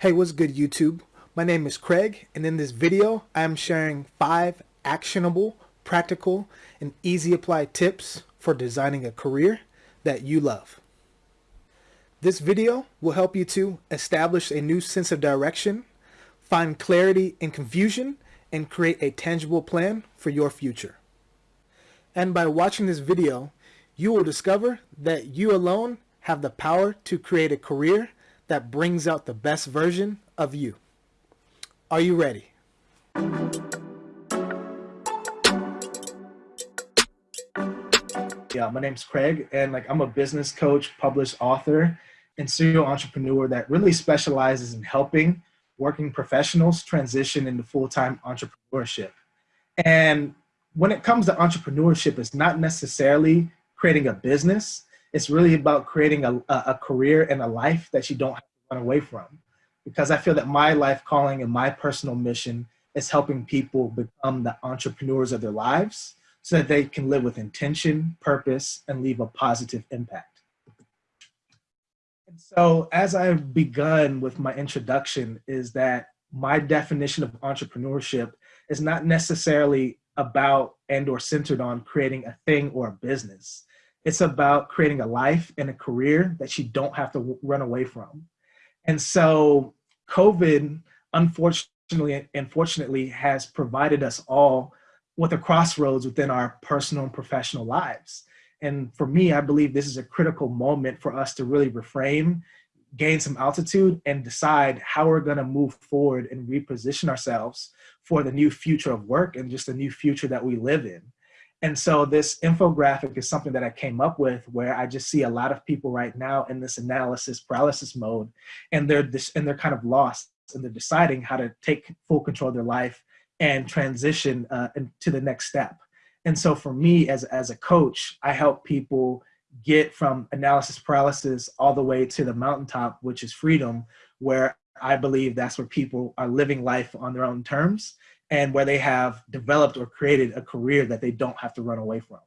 Hey, what's good YouTube? My name is Craig and in this video I am sharing five actionable, practical, and easy apply tips for designing a career that you love. This video will help you to establish a new sense of direction, find clarity in confusion, and create a tangible plan for your future. And by watching this video, you will discover that you alone have the power to create a career that brings out the best version of you. Are you ready? Yeah, my name's Craig, and like I'm a business coach, published author, and serial entrepreneur that really specializes in helping working professionals transition into full-time entrepreneurship. And when it comes to entrepreneurship, it's not necessarily creating a business it's really about creating a, a career and a life that you don't have to run away from. Because I feel that my life calling and my personal mission is helping people become the entrepreneurs of their lives so that they can live with intention, purpose, and leave a positive impact. And so as I've begun with my introduction is that my definition of entrepreneurship is not necessarily about and or centered on creating a thing or a business. It's about creating a life and a career that you don't have to run away from. And so COVID, unfortunately, unfortunately, has provided us all with a crossroads within our personal and professional lives. And for me, I believe this is a critical moment for us to really reframe, gain some altitude, and decide how we're gonna move forward and reposition ourselves for the new future of work and just the new future that we live in. And so this infographic is something that I came up with where I just see a lot of people right now in this analysis paralysis mode and they're this and they're kind of lost and they're deciding how to take full control of their life and transition uh, to the next step. And so for me as, as a coach, I help people get from analysis paralysis all the way to the mountaintop, which is freedom, where I believe that's where people are living life on their own terms and where they have developed or created a career that they don't have to run away from.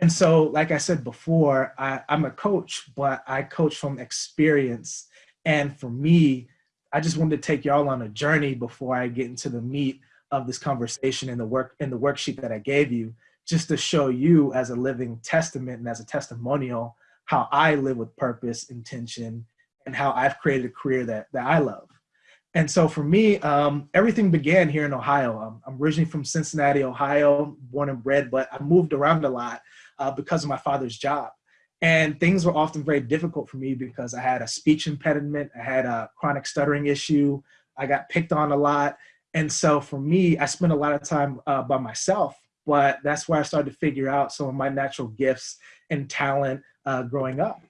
And so, like I said before, I, am a coach, but I coach from experience. And for me, I just wanted to take y'all on a journey before I get into the meat of this conversation and the work in the worksheet that I gave you, just to show you as a living testament and as a testimonial how I live with purpose, intention, and how I've created a career that, that I love. And so for me, um, everything began here in Ohio. Um, I'm originally from Cincinnati, Ohio, born and bred, but I moved around a lot uh, because of my father's job. And things were often very difficult for me because I had a speech impediment, I had a chronic stuttering issue, I got picked on a lot. And so for me, I spent a lot of time uh, by myself, but that's where I started to figure out some of my natural gifts and talent uh, growing up.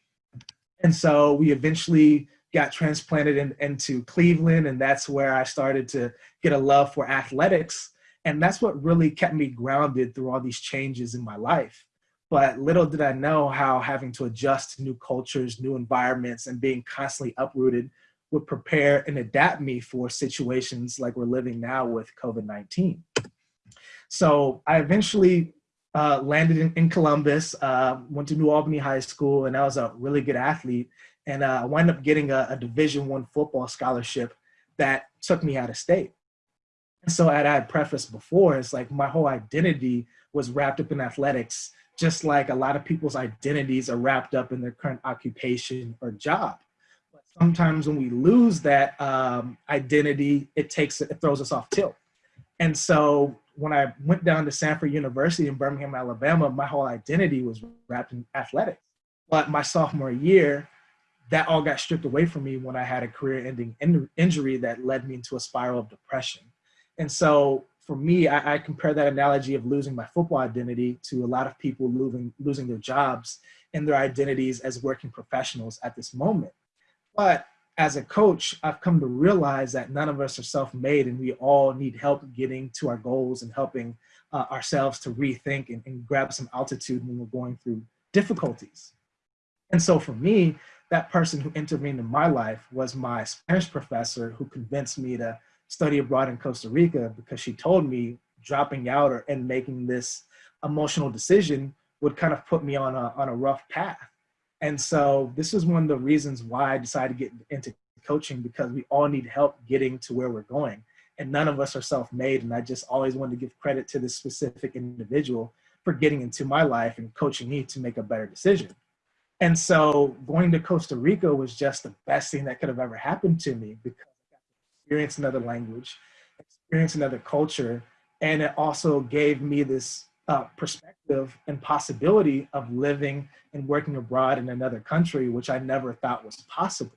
And so we eventually got transplanted in, into Cleveland, and that's where I started to get a love for athletics. And that's what really kept me grounded through all these changes in my life. But little did I know how having to adjust to new cultures, new environments, and being constantly uprooted would prepare and adapt me for situations like we're living now with COVID 19. So I eventually uh, landed in, in Columbus, uh, went to New Albany High School, and I was a really good athlete and uh, I wound up getting a, a Division One football scholarship that took me out of state. And so, as I had prefaced before, it's like my whole identity was wrapped up in athletics, just like a lot of people's identities are wrapped up in their current occupation or job. But sometimes when we lose that um, identity, it takes it throws us off tilt. And so when I went down to Samford University in Birmingham, Alabama, my whole identity was wrapped in athletics. But my sophomore year, that all got stripped away from me when I had a career ending in injury that led me into a spiral of depression. And so for me, I, I, compare that analogy of losing my football identity to a lot of people losing, losing their jobs and their identities as working professionals at this moment. But as a coach, I've come to realize that none of us are self-made and we all need help getting to our goals and helping uh, ourselves to rethink and, and grab some altitude when we're going through difficulties. And so for me, that person who intervened in my life was my Spanish professor who convinced me to study abroad in Costa Rica because she told me dropping out or, and making this emotional decision would kind of put me on a, on a rough path. And so this is one of the reasons why I decided to get into coaching because we all need help getting to where we're going. And none of us are self-made. And I just always wanted to give credit to this specific individual for getting into my life and coaching me to make a better decision. And so going to Costa Rica was just the best thing that could have ever happened to me because I got to experience another language, experience another culture, and it also gave me this uh, perspective and possibility of living and working abroad in another country, which I never thought was possible.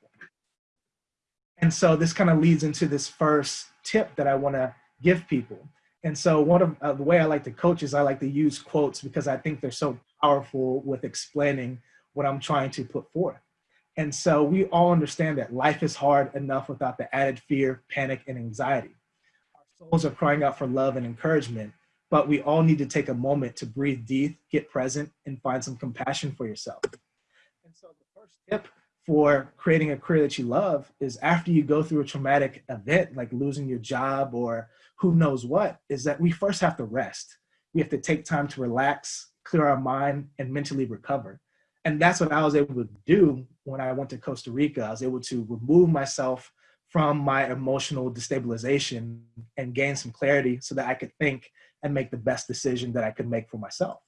And so this kind of leads into this first tip that I want to give people. And so one of uh, the way I like to coach is I like to use quotes because I think they're so powerful with explaining what I'm trying to put forth. And so we all understand that life is hard enough without the added fear, panic, and anxiety. Our souls are crying out for love and encouragement, but we all need to take a moment to breathe deep, get present, and find some compassion for yourself. And so the first tip for creating a career that you love is after you go through a traumatic event like losing your job or who knows what, is that we first have to rest. We have to take time to relax, clear our mind, and mentally recover. And that's what I was able to do when I went to Costa Rica. I was able to remove myself from my emotional destabilization and gain some clarity so that I could think and make the best decision that I could make for myself.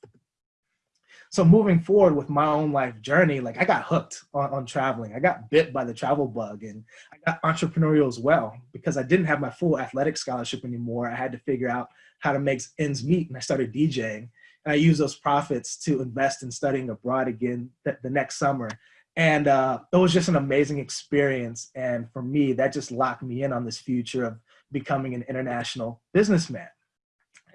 So moving forward with my own life journey, like I got hooked on, on traveling. I got bit by the travel bug and I got entrepreneurial as well because I didn't have my full athletic scholarship anymore. I had to figure out how to make ends meet and I started DJing. And I used those profits to invest in studying abroad again th the next summer. And uh, it was just an amazing experience. And for me, that just locked me in on this future of becoming an international businessman.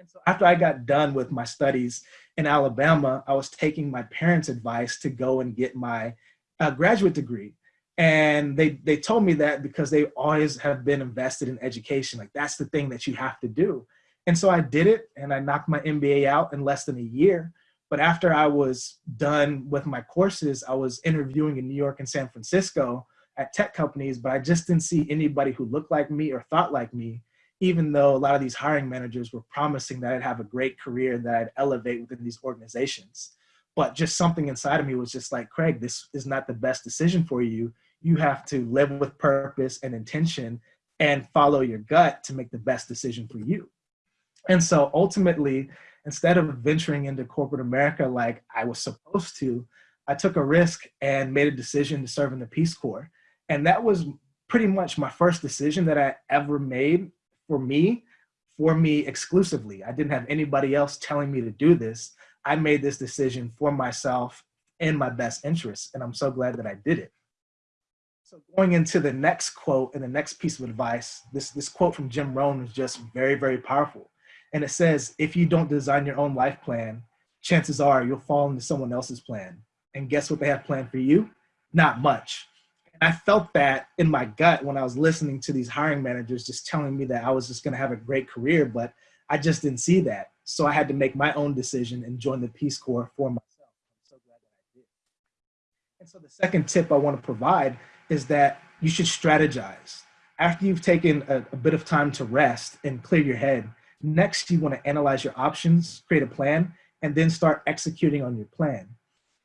And so after I got done with my studies in Alabama, I was taking my parents' advice to go and get my uh, graduate degree. And they, they told me that because they always have been invested in education. Like that's the thing that you have to do. And so I did it and I knocked my MBA out in less than a year. But after I was done with my courses, I was interviewing in New York and San Francisco at tech companies, but I just didn't see anybody who looked like me or thought like me, even though a lot of these hiring managers were promising that I'd have a great career, that I'd elevate within these organizations. But just something inside of me was just like, Craig, this is not the best decision for you. You have to live with purpose and intention and follow your gut to make the best decision for you. And so ultimately, instead of venturing into corporate America like I was supposed to, I took a risk and made a decision to serve in the Peace Corps. And that was pretty much my first decision that I ever made for me, for me exclusively. I didn't have anybody else telling me to do this. I made this decision for myself in my best interest. And I'm so glad that I did it. So going into the next quote and the next piece of advice, this, this quote from Jim Rohn is just very, very powerful. And it says, if you don't design your own life plan, chances are you'll fall into someone else's plan. And guess what they have planned for you? Not much. I felt that in my gut when I was listening to these hiring managers just telling me that I was just gonna have a great career, but I just didn't see that. So I had to make my own decision and join the Peace Corps for myself. I'm so glad that I did. And so the second tip I wanna provide is that you should strategize. After you've taken a, a bit of time to rest and clear your head, Next, you want to analyze your options, create a plan, and then start executing on your plan.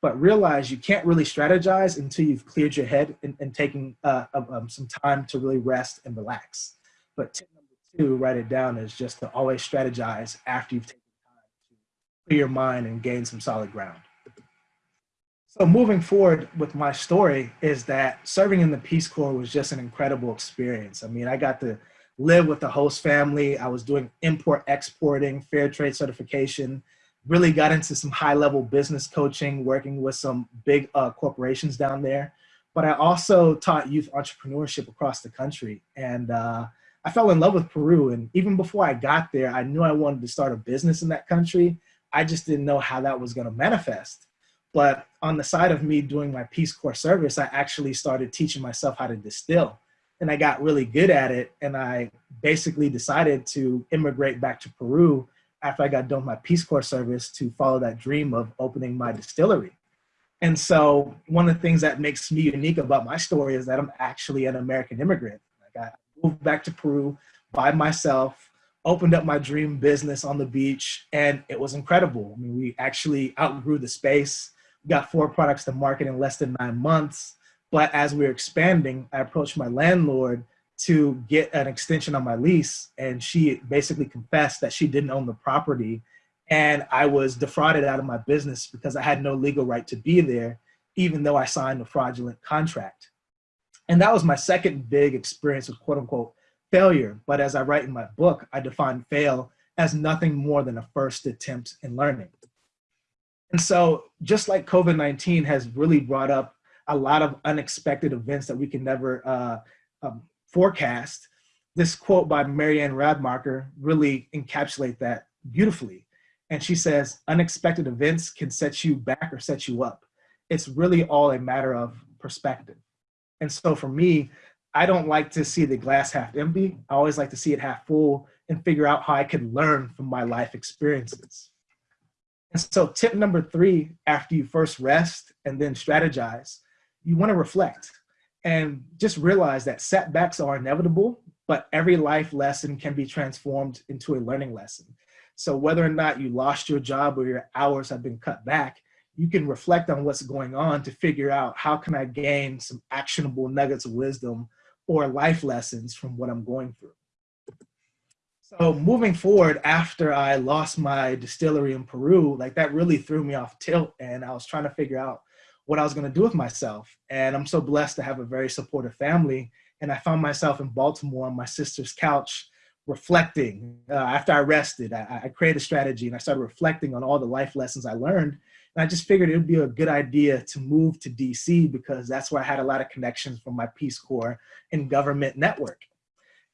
But realize you can't really strategize until you've cleared your head and, and taken uh, um, some time to really rest and relax. But tip number two, write it down, is just to always strategize after you've taken time to clear your mind and gain some solid ground. So moving forward with my story is that serving in the Peace Corps was just an incredible experience. I mean, I got to live with the host family. I was doing import exporting, fair trade certification, really got into some high level business coaching, working with some big uh, corporations down there. But I also taught youth entrepreneurship across the country. And uh, I fell in love with Peru. And even before I got there, I knew I wanted to start a business in that country. I just didn't know how that was gonna manifest. But on the side of me doing my Peace Corps service, I actually started teaching myself how to distill and I got really good at it. And I basically decided to immigrate back to Peru after I got done my Peace Corps service to follow that dream of opening my distillery. And so one of the things that makes me unique about my story is that I'm actually an American immigrant. Like I moved back to Peru by myself, opened up my dream business on the beach, and it was incredible. I mean, we actually outgrew the space. We got four products to market in less than nine months But as we were expanding, I approached my landlord to get an extension on my lease. And she basically confessed that she didn't own the property. And I was defrauded out of my business because I had no legal right to be there, even though I signed a fraudulent contract. And that was my second big experience with quote unquote failure. But as I write in my book, I define fail as nothing more than a first attempt in learning. And so just like COVID-19 has really brought up a lot of unexpected events that we can never uh, um, forecast, this quote by Marianne Radmacher really encapsulate that beautifully. And she says, unexpected events can set you back or set you up. It's really all a matter of perspective. And so for me, I don't like to see the glass half empty. I always like to see it half full and figure out how I can learn from my life experiences. And so tip number three, after you first rest and then strategize, you wanna reflect and just realize that setbacks are inevitable, but every life lesson can be transformed into a learning lesson. So whether or not you lost your job or your hours have been cut back, you can reflect on what's going on to figure out how can I gain some actionable nuggets of wisdom or life lessons from what I'm going through. So moving forward, after I lost my distillery in Peru, like that really threw me off tilt and I was trying to figure out what I was gonna do with myself. And I'm so blessed to have a very supportive family. And I found myself in Baltimore on my sister's couch, reflecting. Uh, after I rested, I, I created a strategy and I started reflecting on all the life lessons I learned. And I just figured it would be a good idea to move to DC because that's where I had a lot of connections from my Peace Corps and government network.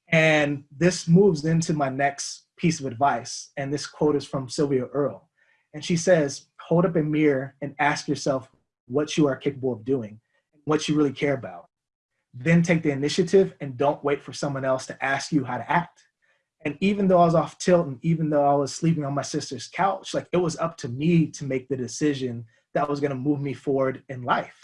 And this moves into my next piece of advice. And this quote is from Sylvia Earle. And she says, hold up a mirror and ask yourself what you are capable of doing, what you really care about. Then take the initiative and don't wait for someone else to ask you how to act. And even though I was off tilt and even though I was sleeping on my sister's couch, like it was up to me to make the decision that was gonna move me forward in life.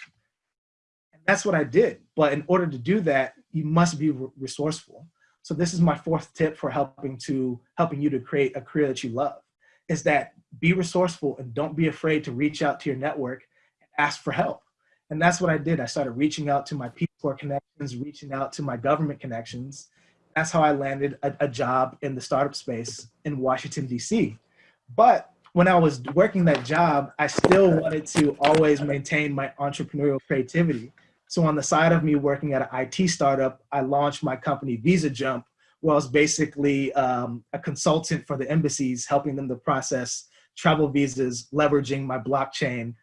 And that's what I did. But in order to do that, you must be resourceful. So this is my fourth tip for helping to helping you to create a career that you love is that be resourceful and don't be afraid to reach out to your network ask for help. And that's what I did. I started reaching out to my Corps connections, reaching out to my government connections. That's how I landed a, a job in the startup space in Washington, DC. But when I was working that job, I still wanted to always maintain my entrepreneurial creativity. So on the side of me working at an IT startup, I launched my company Visa Jump, where I was basically um, a consultant for the embassies, helping them to process travel visas, leveraging my blockchain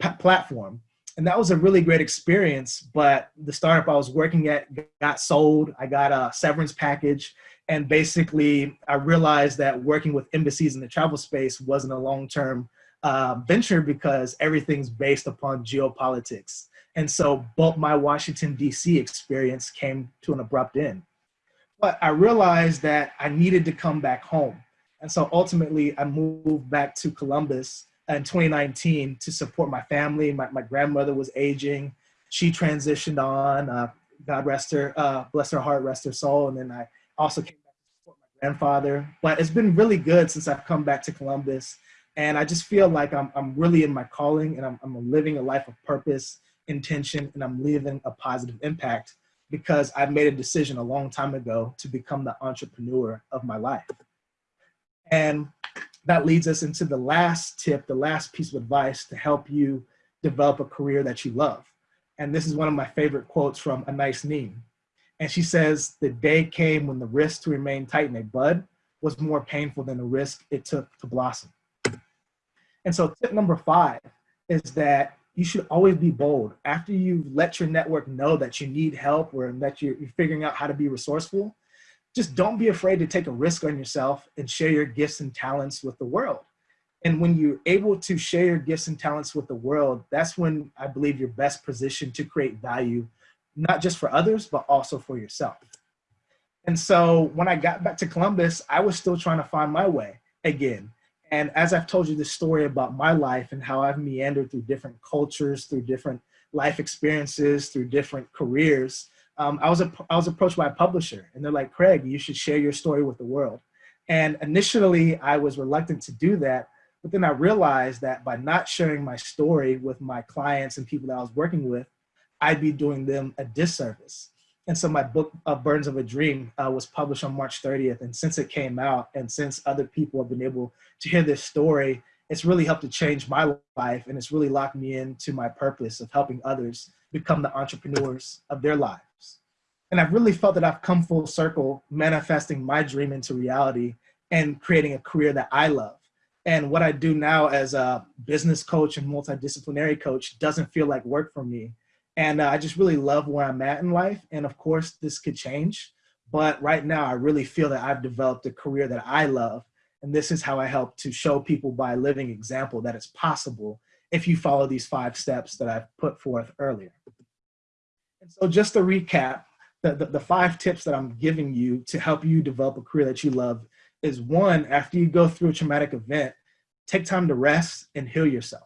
platform. And that was a really great experience, but the startup I was working at got sold. I got a severance package. And basically, I realized that working with embassies in the travel space wasn't a long-term uh, venture because everything's based upon geopolitics. And so both my Washington, DC experience came to an abrupt end. But I realized that I needed to come back home. And so ultimately I moved back to Columbus in 2019 to support my family. My, my grandmother was aging. She transitioned on, uh, God rest her, uh, bless her heart, rest her soul. And then I also came back to support my grandfather. But it's been really good since I've come back to Columbus. And I just feel like I'm, I'm really in my calling and I'm, I'm living a life of purpose intention and I'm leaving a positive impact because I've made a decision a long time ago to become the entrepreneur of my life. And that leads us into the last tip, the last piece of advice to help you develop a career that you love. And this is one of my favorite quotes from Anais Nin. And she says, the day came when the risk to remain tight in a bud was more painful than the risk it took to blossom. And so tip number five is that you should always be bold. After you've let your network know that you need help or that you're figuring out how to be resourceful, just don't be afraid to take a risk on yourself and share your gifts and talents with the world. And when you're able to share your gifts and talents with the world, that's when I believe you're best positioned to create value, not just for others, but also for yourself. And so when I got back to Columbus, I was still trying to find my way again. And as I've told you this story about my life and how I've meandered through different cultures, through different life experiences, through different careers, um, I, was I was approached by a publisher and they're like, Craig, you should share your story with the world. And initially I was reluctant to do that, but then I realized that by not sharing my story with my clients and people that I was working with, I'd be doing them a disservice. And so my book, uh, Burdens of a Dream, uh, was published on March 30th. And since it came out, and since other people have been able to hear this story, it's really helped to change my life. And it's really locked me into my purpose of helping others become the entrepreneurs of their lives. And I've really felt that I've come full circle, manifesting my dream into reality and creating a career that I love. And what I do now as a business coach and multidisciplinary coach doesn't feel like work for me. And uh, I just really love where I'm at in life. And of course, this could change. But right now, I really feel that I've developed a career that I love. And this is how I help to show people by living example that it's possible if you follow these five steps that I've put forth earlier. And so just to recap, the, the, the five tips that I'm giving you to help you develop a career that you love is one, after you go through a traumatic event, take time to rest and heal yourself.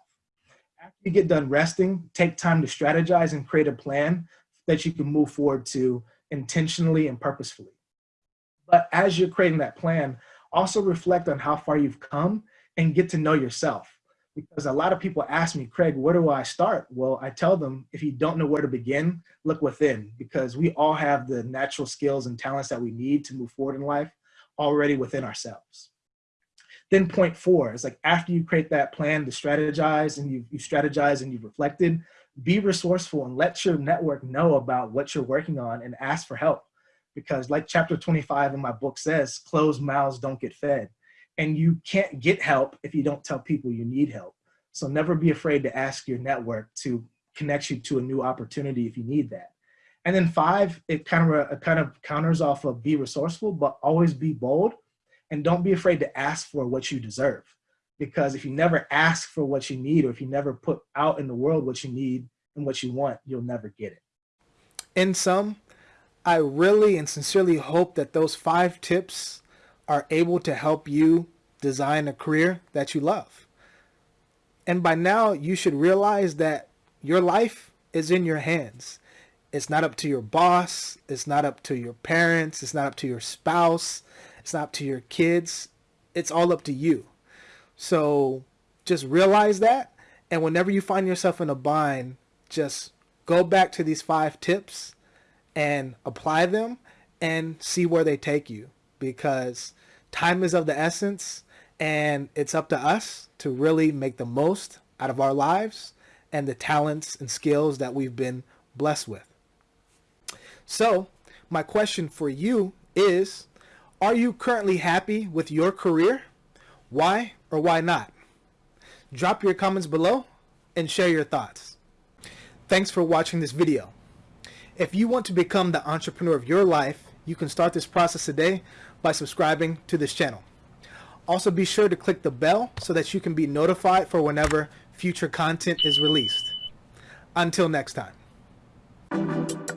After you get done resting, take time to strategize and create a plan that you can move forward to intentionally and purposefully. But as you're creating that plan, also reflect on how far you've come and get to know yourself. Because a lot of people ask me, Craig, where do I start? Well, I tell them, if you don't know where to begin, look within, because we all have the natural skills and talents that we need to move forward in life already within ourselves. Then point four is like after you create that plan to strategize and you, you strategize and you've reflected, be resourceful and let your network know about what you're working on and ask for help. Because like chapter 25 in my book says, closed mouths don't get fed. And you can't get help if you don't tell people you need help. So never be afraid to ask your network to connect you to a new opportunity if you need that. And then five, it kind of it kind of counters off of be resourceful, but always be bold, and don't be afraid to ask for what you deserve. Because if you never ask for what you need, or if you never put out in the world what you need and what you want, you'll never get it. In sum, I really and sincerely hope that those five tips are able to help you design a career that you love. And by now, you should realize that your life is in your hands. It's not up to your boss. It's not up to your parents. It's not up to your spouse. It's not up to your kids. It's all up to you. So just realize that. And whenever you find yourself in a bind, just go back to these five tips and apply them and see where they take you because time is of the essence and it's up to us to really make the most out of our lives and the talents and skills that we've been blessed with. So my question for you is, are you currently happy with your career? Why or why not? Drop your comments below and share your thoughts. Thanks for watching this video. If you want to become the entrepreneur of your life, you can start this process today by subscribing to this channel. Also be sure to click the bell so that you can be notified for whenever future content is released. Until next time.